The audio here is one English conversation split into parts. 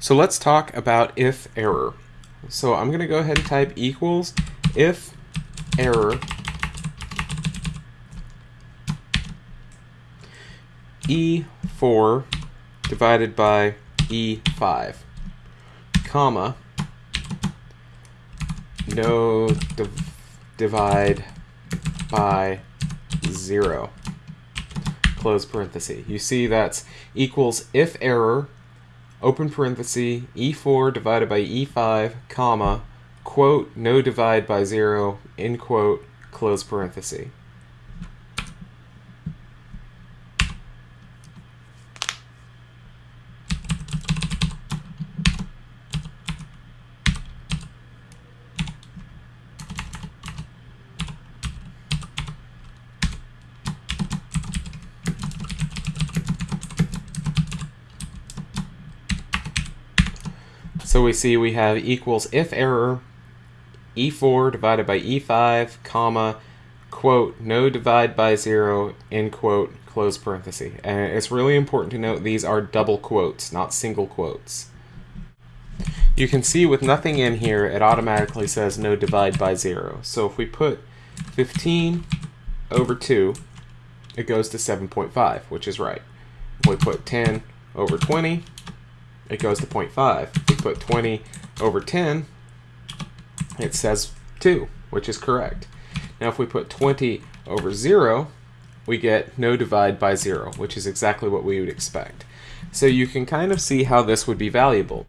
So let's talk about if error. So I'm going to go ahead and type equals if error E4 divided by E5, comma, no div divide by 0, close parenthesis. You see that's equals if error open parenthesis, E4 divided by E5, comma, quote, no divide by zero, end quote, close parenthesis. So we see we have equals if error e4 divided by e5, comma, quote, no divide by zero, end quote, close parenthesis. And it's really important to note these are double quotes, not single quotes. You can see with nothing in here, it automatically says no divide by zero. So if we put 15 over 2, it goes to 7.5, which is right. If we put 10 over 20, it goes to 0.5. Put 20 over 10, it says 2, which is correct. Now if we put 20 over 0, we get no divide by 0, which is exactly what we would expect. So you can kind of see how this would be valuable.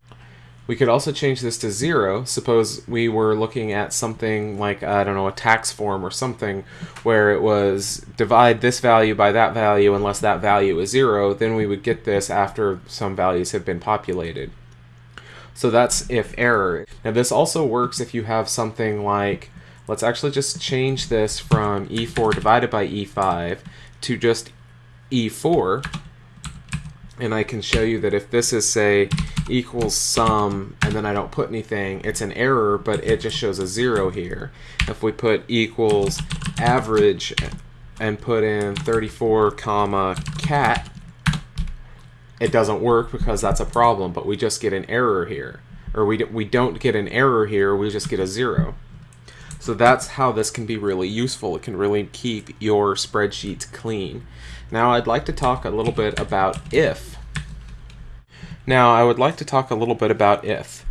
We could also change this to 0. Suppose we were looking at something like, I don't know, a tax form or something where it was divide this value by that value unless that value is 0, then we would get this after some values have been populated. So that's if error. Now this also works if you have something like, let's actually just change this from E4 divided by E5 to just E4 and I can show you that if this is say equals sum and then I don't put anything it's an error but it just shows a zero here if we put equals average and put in 34 comma cat it doesn't work because that's a problem but we just get an error here or we, we don't get an error here we just get a zero so that's how this can be really useful. It can really keep your spreadsheets clean. Now I'd like to talk a little bit about if. Now I would like to talk a little bit about if.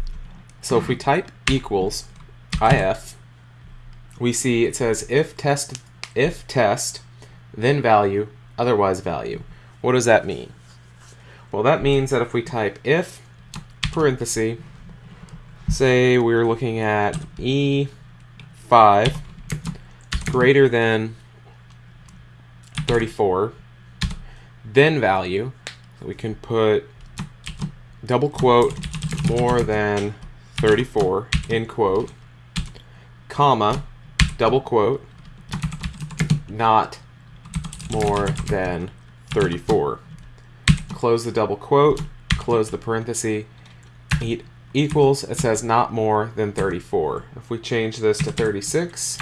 So if we type equals if, we see it says if test, if test, then value, otherwise value. What does that mean? Well, that means that if we type if parenthesis, say we're looking at e 5 greater than 34, then value, so we can put double quote more than 34, end quote, comma, double quote, not more than 34. Close the double quote, close the parenthesis, equals, it says not more than 34. If we change this to 36,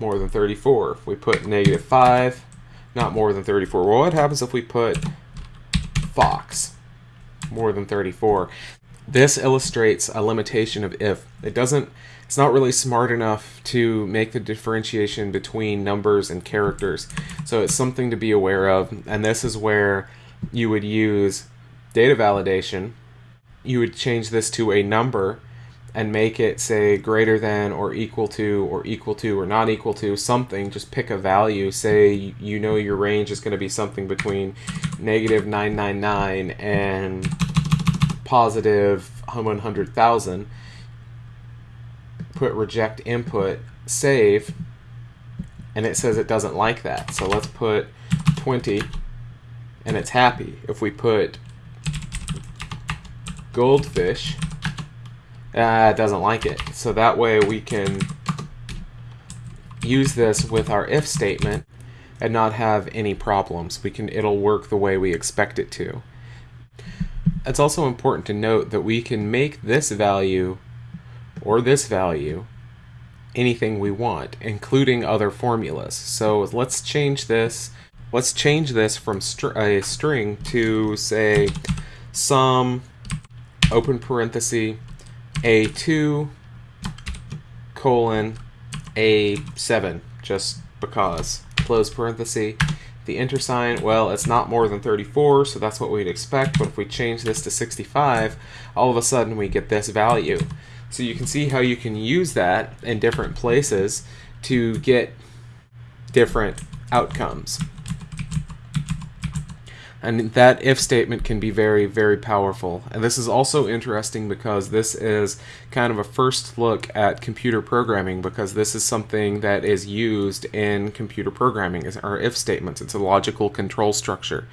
more than 34. If we put negative 5, not more than 34. Well, what happens if we put fox, more than 34? This illustrates a limitation of if. It doesn't, it's not really smart enough to make the differentiation between numbers and characters. So it's something to be aware of, and this is where you would use data validation. You would change this to a number and make it say greater than or equal to or equal to or not equal to something. Just pick a value. Say you know your range is going to be something between negative 999 and positive 100,000 put reject input save and it says it doesn't like that. So let's put 20 and it's happy if we put goldfish uh, doesn't like it. So that way we can use this with our if statement and not have any problems. We can it'll work the way we expect it to. It's also important to note that we can make this value or this value anything we want, including other formulas. So let's change this. Let's change this from str a string to say sum open parenthesis, A2, colon, A7, just because, close parenthesis. The enter sign, well, it's not more than 34, so that's what we'd expect, but if we change this to 65, all of a sudden we get this value. So you can see how you can use that in different places to get different outcomes. And that if statement can be very, very powerful. And this is also interesting because this is kind of a first look at computer programming because this is something that is used in computer programming, or if statements. It's a logical control structure.